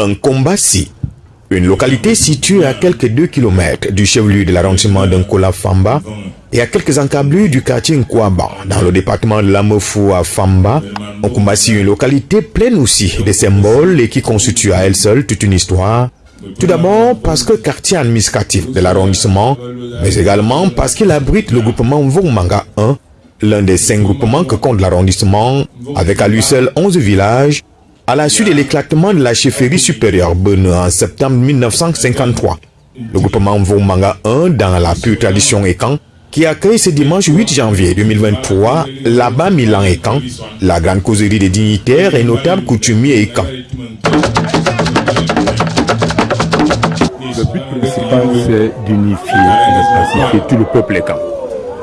Un une localité située à quelques 2 km du chef-lieu de l'arrondissement d'Nkola Famba et à quelques encablures du quartier Nkwaba, dans le département de l'Amofou à Famba, Nkombassi, une localité pleine aussi de symboles et qui constitue à elle seule toute une histoire. Tout d'abord parce que quartier administratif de l'arrondissement, mais également parce qu'il abrite le groupement Mvongmanga 1, l'un des cinq groupements que compte l'arrondissement, avec à lui seul 11 villages, à la suite de l'éclatement de la chefferie supérieure Bene en septembre 1953. Le groupement Mvongmanga 1, dans la pure tradition Ekan, qui accueille ce dimanche 8 janvier 2023 là-bas Milan Ekan, la grande causerie des dignitaires et notables coutumiers Ekan. Le but principal, c'est d'unifier et de pacifier tout le peuple Ekan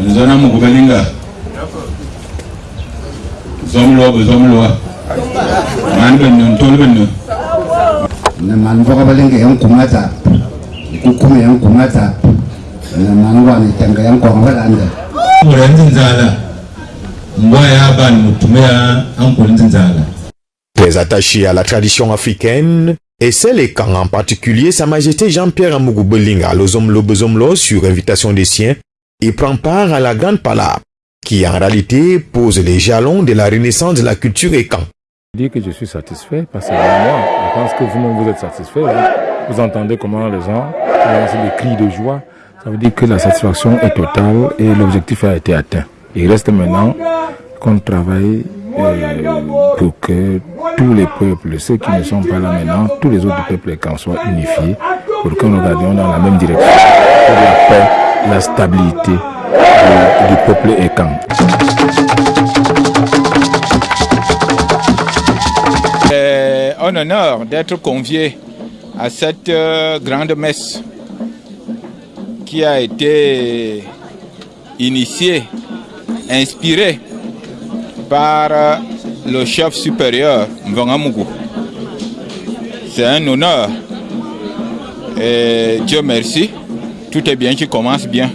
nzana mugu belinga zomlo be zomlo man non tol non na man boga belinga yang kumata kukume yang kumata na man wani tanga yang kwa anda Très attaché à la tradition africaine, et celle et quand en particulier Sa Majesté Jean-Pierre Amougou Belinga, Lozomlo Bezomlo, sur invitation des siens, il prend part à la grande palabre, qui en réalité pose les jalons de la renaissance de la culture et quand. Je dis que je suis satisfait parce que moi, je pense que vous-même vous êtes satisfait. Vous, vous entendez comment les gens lancent des cris de joie. Ça veut dire que la satisfaction est totale et l'objectif a été atteint. Il reste maintenant qu'on travaille euh, pour que tous les peuples, ceux qui ne sont pas là maintenant, tous les autres peuples quand soient unifiés, pour que nous regardions dans la même direction, pour la paix, la stabilité du, du peuple écan. C'est un honneur d'être convié à cette euh, grande messe qui a été initiée, inspirée par euh, le chef supérieur Mvangamugu. C'est un honneur. Et Dieu merci, tout est bien qui commence bien.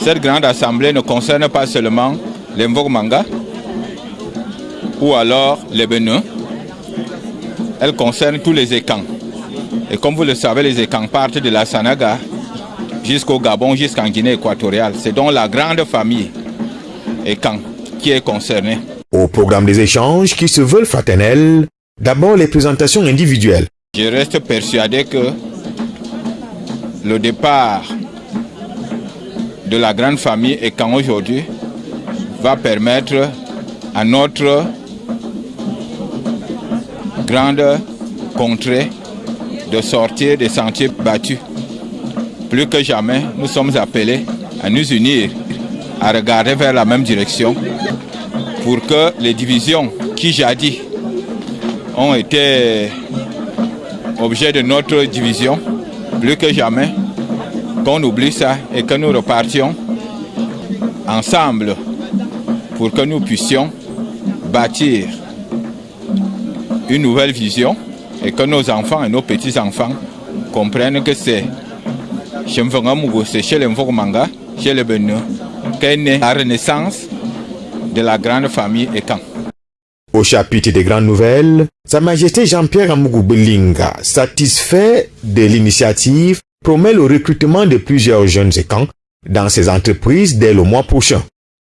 Cette grande assemblée ne concerne pas seulement les Mvogmanga ou alors les Bénins, elle concerne tous les écans. Et comme vous le savez, les écans partent de la Sanaga jusqu'au Gabon, jusqu'en Guinée équatoriale. C'est donc la grande famille écan qui est concernée. Au programme des échanges qui se veulent fraternels, d'abord les présentations individuelles. Je reste persuadé que le départ de la grande famille écan aujourd'hui va permettre à notre grande contrée de sortir des sentiers battus. Plus que jamais, nous sommes appelés à nous unir, à regarder vers la même direction pour que les divisions qui jadis ont été objet de notre division, plus que jamais, qu'on oublie ça et que nous repartions ensemble pour que nous puissions bâtir une nouvelle vision et que nos enfants et nos petits-enfants comprennent que c'est chez c'est chez les Mvogmanga, chez les Benu, qu'est née la renaissance de la grande famille Ekan. Au chapitre des grandes nouvelles, Sa Majesté Jean-Pierre Amougou Belinga, satisfait de l'initiative, promet le recrutement de plusieurs jeunes Ekans dans ses entreprises dès le mois prochain.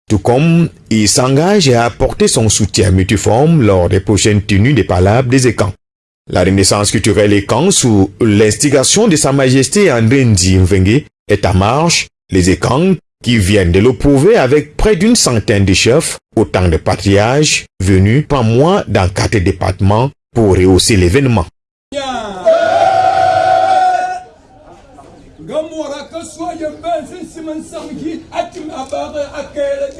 Tout comme il s'engage à apporter son soutien multiforme lors des prochaines tenues des palabres des Ekans. La renaissance culturelle Ekan sous l'instigation de Sa Majesté André Ndi Mvengue est en marche. Les Ekans qui viennent de le prouver avec près d'une centaine de chefs, autant de patriarches venus par mois dans quatre départements pour rehausser l'événement. Soyez ben, c'est Simon Samki, à m'as barré à quel